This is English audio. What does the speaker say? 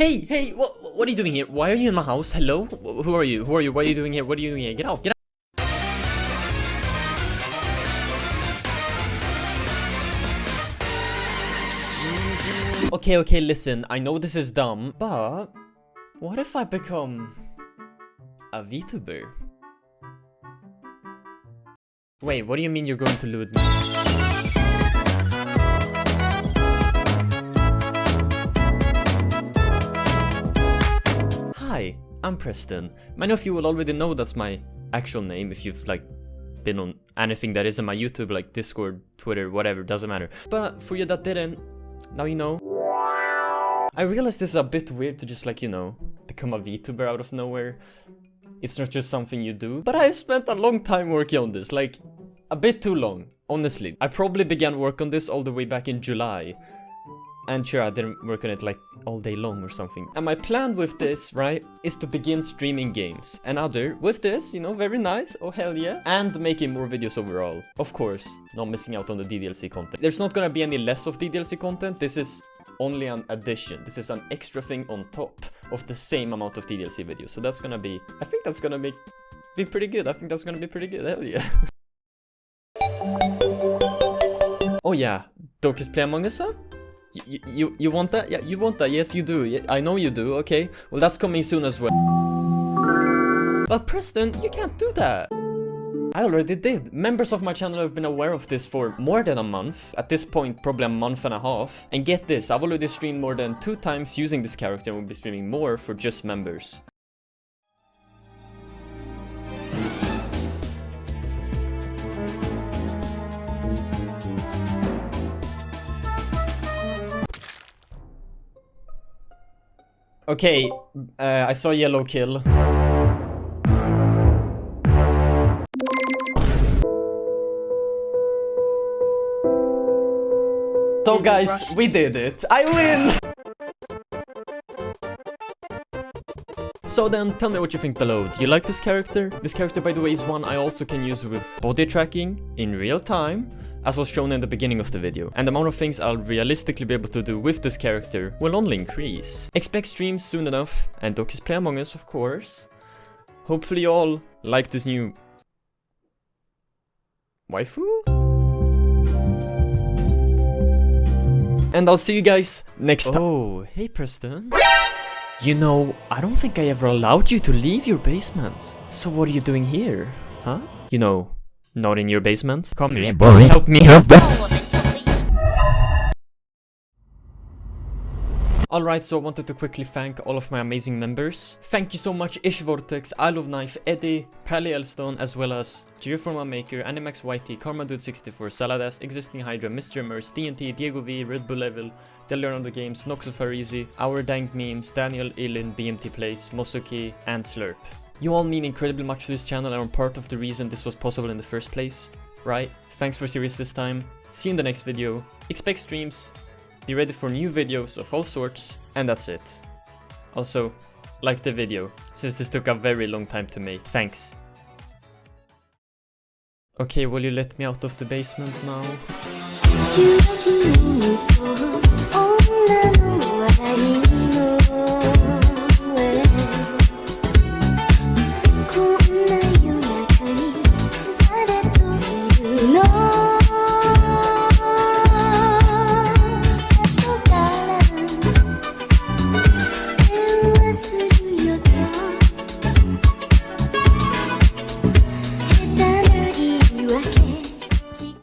Hey, hey, what, what are you doing here? Why are you in my house? Hello? Who are you? Who are you? What are you doing here? What are you doing here? Get out, get out. Okay, okay, listen, I know this is dumb, but what if I become a VTuber? Wait, what do you mean you're going to loot me? Hi, I'm Preston. Many of you will already know that's my actual name if you've like been on anything that isn't my YouTube, like Discord, Twitter, whatever, doesn't matter. But for you that didn't, now you know. I realize this is a bit weird to just like, you know, become a VTuber out of nowhere. It's not just something you do. But I've spent a long time working on this, like a bit too long, honestly. I probably began work on this all the way back in July. And sure, I didn't work on it like all day long or something. And my plan with this, right, is to begin streaming games. And other, with this, you know, very nice, oh hell yeah. And making more videos overall. Of course, not missing out on the DDLC content. There's not gonna be any less of DDLC content, this is only an addition. This is an extra thing on top of the same amount of DDLC videos. So that's gonna be, I think that's gonna be, be pretty good. I think that's gonna be pretty good, hell yeah. oh yeah, Dokis Play Among Us, huh? You, you, want that? Yeah, you want that. Yes, you do. Yeah, I know you do. Okay. Well, that's coming soon as well. But Preston, you can't do that. I already did. Members of my channel have been aware of this for more than a month. At this point, probably a month and a half. And get this, I've already streamed more than two times using this character and will be streaming more for just members. Okay, uh, I saw yellow kill. So guys, we did it. I win! So then, tell me what you think below. Do you like this character? This character, by the way, is one I also can use with body tracking in real time, as was shown in the beginning of the video. And the amount of things I'll realistically be able to do with this character will only increase. Expect streams soon enough, and Dokis Play Among Us, of course. Hopefully you all like this new... Waifu? And I'll see you guys next time. Oh, hey Preston. You know, I don't think I ever allowed you to leave your basement. So what are you doing here? Huh? You know, not in your basement? Come here, boy. Help me help Alright, so I wanted to quickly thank all of my amazing members. Thank you so much Ish Vortex, I Love Knife, Eddie, Pally Elstone, as well as Geoforma Maker, Animax YT, Karma Dude 64, Saladas, Existing Hydra, Mr. Immerse, TNT, Diego V, Red Bull Level, The Leonardo Games, Nox of Our Dank Memes, Daniel Ilin, BMT Plays, Mosuki, and Slurp. You all mean incredibly much to this channel and are part of the reason this was possible in the first place, right? Thanks for serious this time. See you in the next video. Expect streams, be ready for new videos of all sorts, and that's it. Also, like the video, since this took a very long time to make. Thanks. Okay, will you let me out of the basement now?